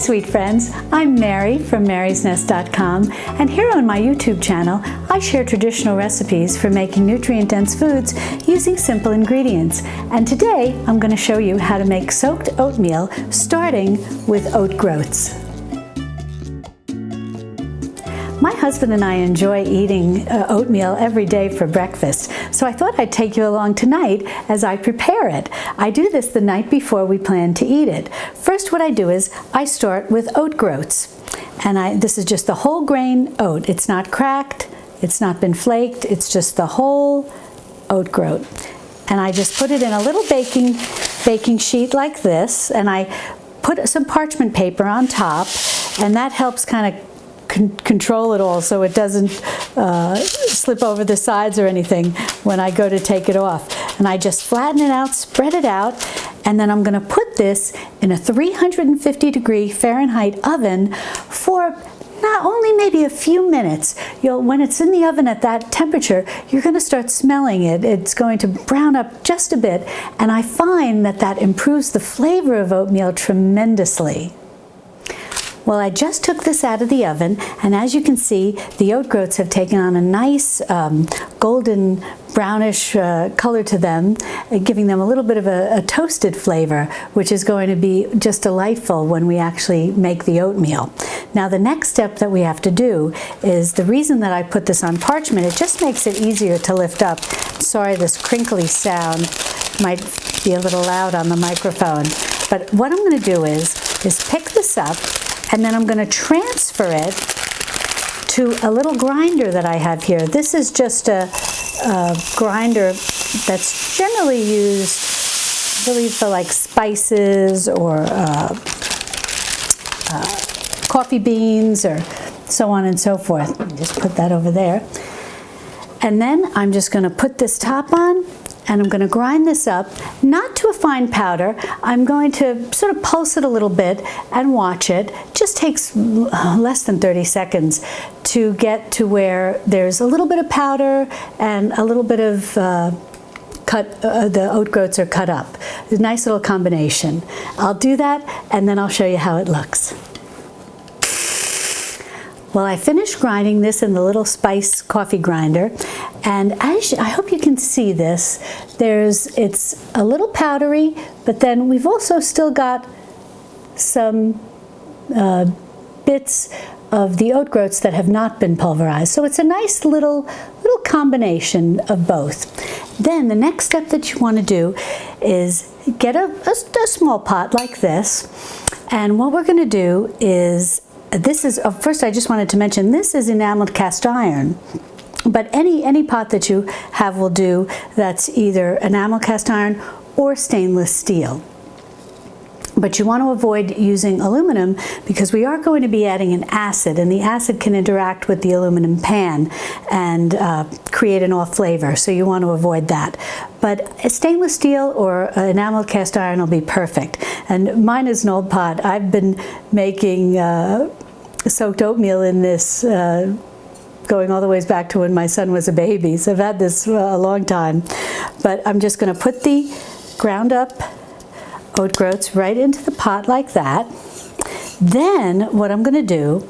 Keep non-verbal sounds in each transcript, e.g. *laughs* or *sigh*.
sweet friends. I'm Mary from marysnest.com and here on my YouTube channel I share traditional recipes for making nutrient-dense foods using simple ingredients. And today I'm going to show you how to make soaked oatmeal starting with oat groats. My husband and I enjoy eating uh, oatmeal every day for breakfast, so I thought I'd take you along tonight as I prepare it. I do this the night before we plan to eat it. First what I do is I start with oat groats. And I, this is just the whole grain oat. It's not cracked, it's not been flaked, it's just the whole oat groat. And I just put it in a little baking, baking sheet like this, and I put some parchment paper on top, and that helps kind of con control it all so it doesn't uh, slip over the sides or anything when I go to take it off. And I just flatten it out, spread it out, and then I'm gonna put this in a 350 degree Fahrenheit oven for not only maybe a few minutes. You'll, when it's in the oven at that temperature, you're going to start smelling it. It's going to brown up just a bit, and I find that that improves the flavor of oatmeal tremendously. Well, I just took this out of the oven, and as you can see, the oat groats have taken on a nice um, golden brownish uh, color to them, uh, giving them a little bit of a, a, toasted flavor, which is going to be just delightful when we actually make the oatmeal. Now the next step that we have to do is the reason that I put this on parchment, it just makes it easier to lift up. Sorry, this crinkly sound might be a little loud on the microphone. But what I'm going to do is, is pick this up and then I'm going to transfer it to a little grinder that I have here. This is just a, a grinder that's generally used really for like spices or uh, uh, coffee beans or so on and so forth. Just put that over there. And then I'm just going to put this top on and I'm going to grind this up, not to a fine powder. I'm going to sort of pulse it a little bit and watch it. just takes less than 30 seconds to get to where there's a little bit of powder and a little bit of uh, cut, uh, the oat groats are cut up. nice little combination. I'll do that and then I'll show you how it looks. Well, I finished grinding this in the little spice coffee grinder, and as you, I hope you can see this, there's it's a little powdery, but then we've also still got some uh, bits of the oat groats that have not been pulverized. So it's a nice little, little combination of both. Then the next step that you want to do is get a, a, a small pot like this, and what we're going to do is this is, uh, first I just wanted to mention, this is enameled cast iron. But any, any pot that you have will do that's either enamel cast iron or stainless steel. But you want to avoid using aluminum because we are going to be adding an acid and the acid can interact with the aluminum pan and uh, create an off flavor. So you want to avoid that. But stainless steel or enamel cast iron will be perfect. And mine is an old pot. I've been making uh, soaked oatmeal in this uh, going all the ways back to when my son was a baby. So I've had this a long time. But I'm just going to put the ground up oat groats right into the pot like that. Then what I'm going to do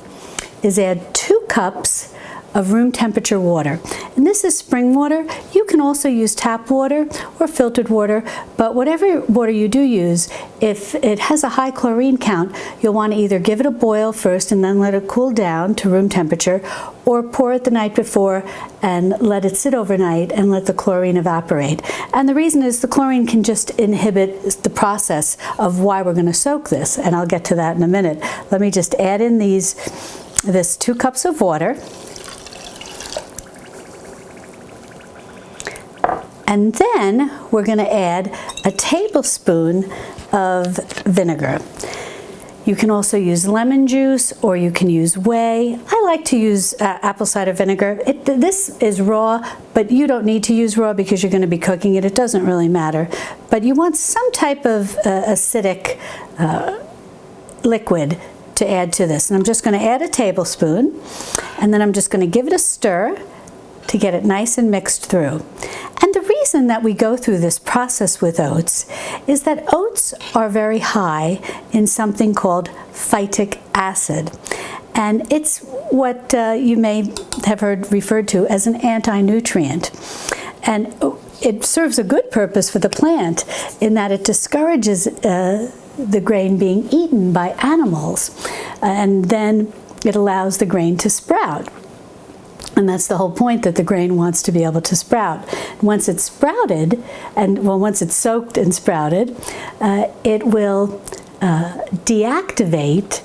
is add two cups of room temperature water. And this is spring water. You can also use tap water or filtered water, but whatever water you do use, if it has a high chlorine count, you'll want to either give it a boil first and then let it cool down to room temperature, or pour it the night before and let it sit overnight and let the chlorine evaporate. And the reason is the chlorine can just inhibit the process of why we're going to soak this, and I'll get to that in a minute. Let me just add in these this two cups of water. And then we're going to add a tablespoon of vinegar. You can also use lemon juice or you can use whey. I like to use uh, apple cider vinegar. It, this is raw, but you don't need to use raw because you're going to be cooking it. It doesn't really matter. But you want some type of uh, acidic uh, liquid to add to this. And I'm just going to add a tablespoon and then I'm just going to give it a stir to get it nice and mixed through. And reason that we go through this process with oats is that oats are very high in something called phytic acid. And it's what uh, you may have heard referred to as an anti-nutrient. And it serves a good purpose for the plant in that it discourages uh, the grain being eaten by animals. And then it allows the grain to sprout. And that's the whole point that the grain wants to be able to sprout. Once it's sprouted, and well, once it's soaked and sprouted, uh, it will uh, deactivate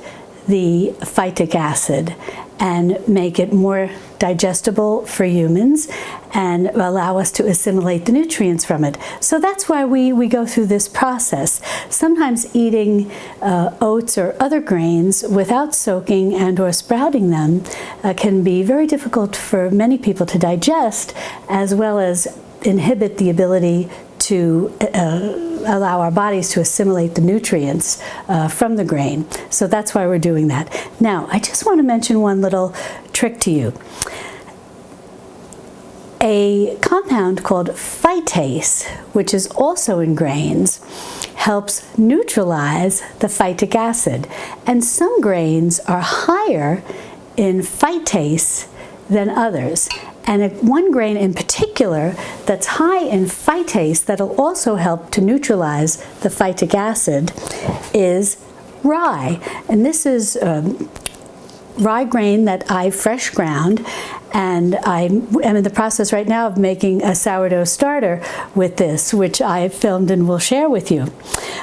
the phytic acid and make it more digestible for humans and allow us to assimilate the nutrients from it. So that's why we, we go through this process. Sometimes eating uh, oats or other grains without soaking and or sprouting them uh, can be very difficult for many people to digest as well as inhibit the ability to uh, allow our bodies to assimilate the nutrients uh, from the grain. So that's why we're doing that. Now, I just want to mention one little trick to you. A compound called phytase, which is also in grains, helps neutralize the phytic acid. And some grains are higher in phytase than others. And one grain in particular that's high in phytase that'll also help to neutralize the phytic acid is rye. And this is um, rye grain that I fresh ground and I am in the process right now of making a sourdough starter with this, which I filmed and will share with you.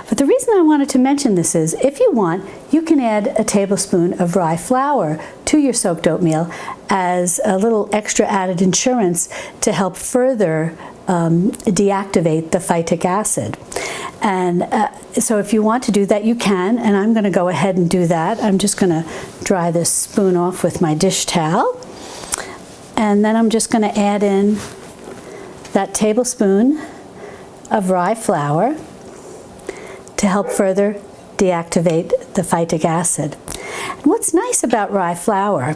But the reason I wanted to mention this is, if you want, you can add a tablespoon of rye flour to your soaked oatmeal as a little extra added insurance to help further um, deactivate the phytic acid. And uh, so if you want to do that, you can, and I'm going to go ahead and do that. I'm just going to dry this spoon off with my dish towel. And then I'm just going to add in that tablespoon of rye flour to help further deactivate the phytic acid. And what's nice about rye flour,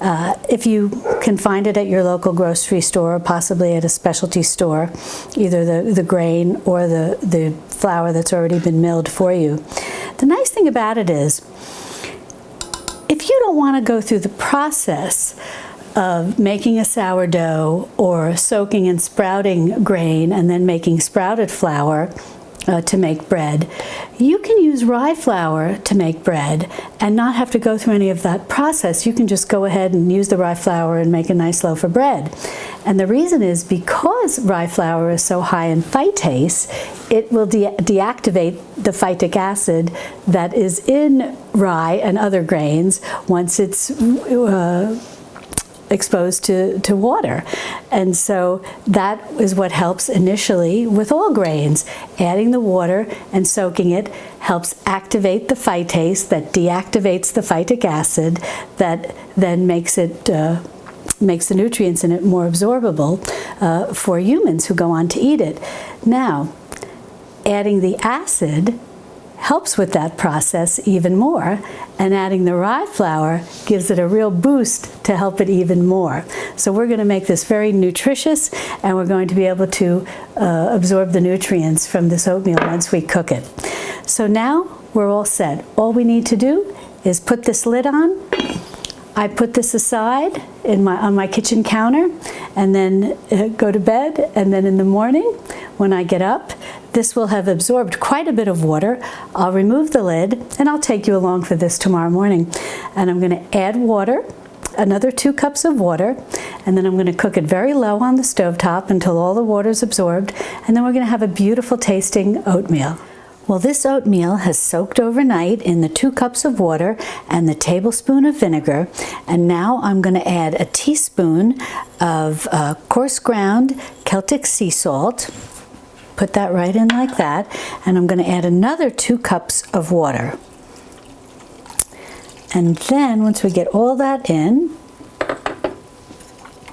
uh, if you can find it at your local grocery store, or possibly at a specialty store, either the, the grain or the, the flour that's already been milled for you. The nice thing about it is, if you don't want to go through the process of making a sourdough or soaking and sprouting grain and then making sprouted flour uh, to make bread. You can use rye flour to make bread and not have to go through any of that process. You can just go ahead and use the rye flour and make a nice loaf of bread. And the reason is because rye flour is so high in phytase, it will de deactivate the phytic acid that is in rye and other grains once it's uh, exposed to, to water. And so that is what helps initially with all grains. Adding the water and soaking it helps activate the phytase that deactivates the phytic acid that then makes it uh, makes the nutrients in it more absorbable uh, for humans who go on to eat it. Now, adding the acid helps with that process even more and adding the rye flour gives it a real boost to help it even more. So we're going to make this very nutritious and we're going to be able to uh, absorb the nutrients from this oatmeal once we cook it. So now we're all set. All we need to do is put this lid on. I put this aside in my, on my kitchen counter and then uh, go to bed and then in the morning when I get up this will have absorbed quite a bit of water. I'll remove the lid and I'll take you along for this tomorrow morning. And I'm going to add water, another two cups of water, and then I'm going to cook it very low on the stove top until all the water is absorbed. And then we're going to have a beautiful tasting oatmeal. Well, this oatmeal has soaked overnight in the two cups of water and the tablespoon of vinegar. And now I'm going to add a teaspoon of uh, coarse ground Celtic sea salt Put that right in like that. And I'm going to add another two cups of water. And then once we get all that in,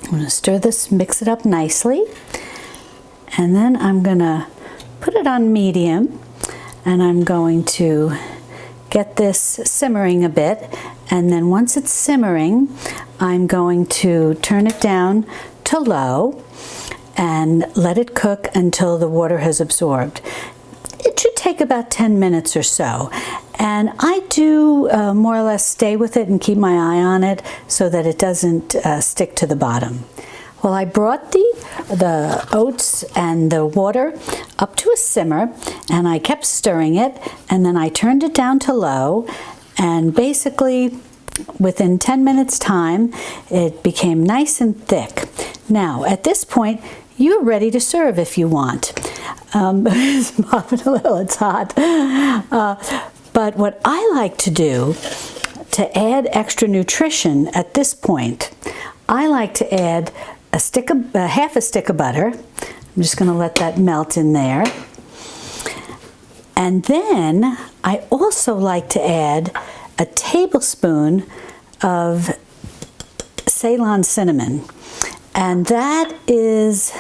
I'm going to stir this, mix it up nicely. And then I'm going to put it on medium and I'm going to get this simmering a bit. And then once it's simmering, I'm going to turn it down to low and let it cook until the water has absorbed. It should take about 10 minutes or so. And I do uh, more or less stay with it and keep my eye on it so that it doesn't uh, stick to the bottom. Well, I brought the, the oats and the water up to a simmer and I kept stirring it and then I turned it down to low and basically within 10 minutes time it became nice and thick. Now at this point you're ready to serve if you want. Um, *laughs* it's popping a little, it's hot. Uh, but what I like to do to add extra nutrition at this point, I like to add a stick of, uh, half a stick of butter. I'm just going to let that melt in there. And then I also like to add a tablespoon of Ceylon cinnamon. And that is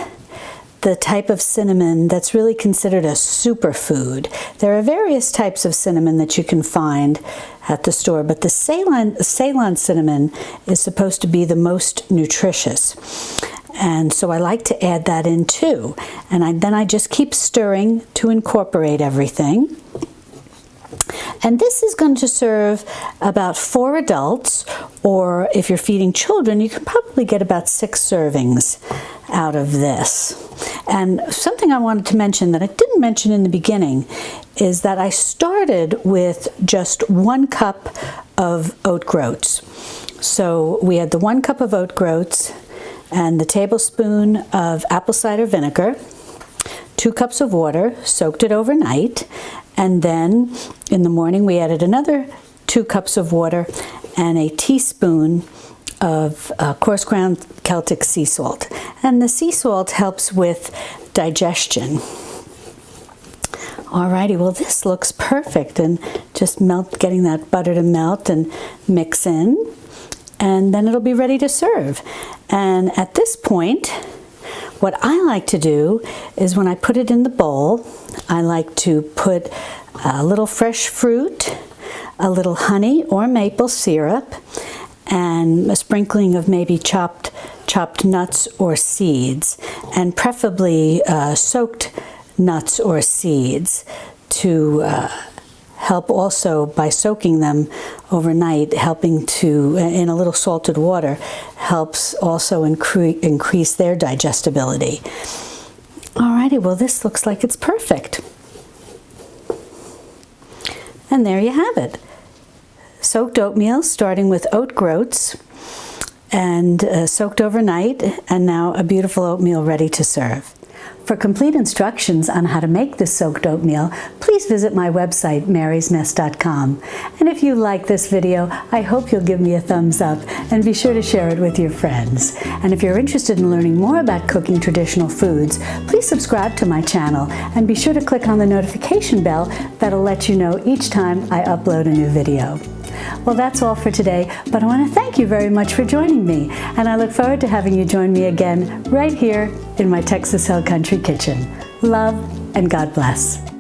the type of cinnamon that's really considered a superfood. There are various types of cinnamon that you can find at the store, but the Ceylon, Ceylon cinnamon is supposed to be the most nutritious. And so I like to add that in too. And I, then I just keep stirring to incorporate everything. And this is going to serve about four adults, or if you're feeding children, you can probably get about six servings out of this. And something I wanted to mention that I didn't mention in the beginning is that I started with just one cup of oat groats. So we had the one cup of oat groats and the tablespoon of apple cider vinegar, two cups of water, soaked it overnight, and then in the morning we added another two cups of water and a teaspoon of uh, coarse ground Celtic sea salt. And the sea salt helps with digestion. Alrighty, well this looks perfect and just melt, getting that butter to melt and mix in and then it'll be ready to serve. And at this point, what I like to do is when I put it in the bowl, I like to put a little fresh fruit, a little honey or maple syrup, and a sprinkling of maybe chopped chopped nuts or seeds, and preferably uh, soaked nuts or seeds to uh, help also by soaking them overnight, helping to, in a little salted water, helps also incre increase their digestibility. Alrighty, well this looks like it's perfect. And there you have it. Soaked oatmeal, starting with oat groats, and uh, soaked overnight, and now a beautiful oatmeal ready to serve. For complete instructions on how to make this soaked oatmeal, please visit my website, marysnest.com. And if you like this video, I hope you'll give me a thumbs up and be sure to share it with your friends. And if you're interested in learning more about cooking traditional foods, please subscribe to my channel and be sure to click on the notification bell that'll let you know each time I upload a new video. Well, that's all for today, but I want to thank you very much for joining me, and I look forward to having you join me again right here in my Texas Hill Country Kitchen. Love and God bless.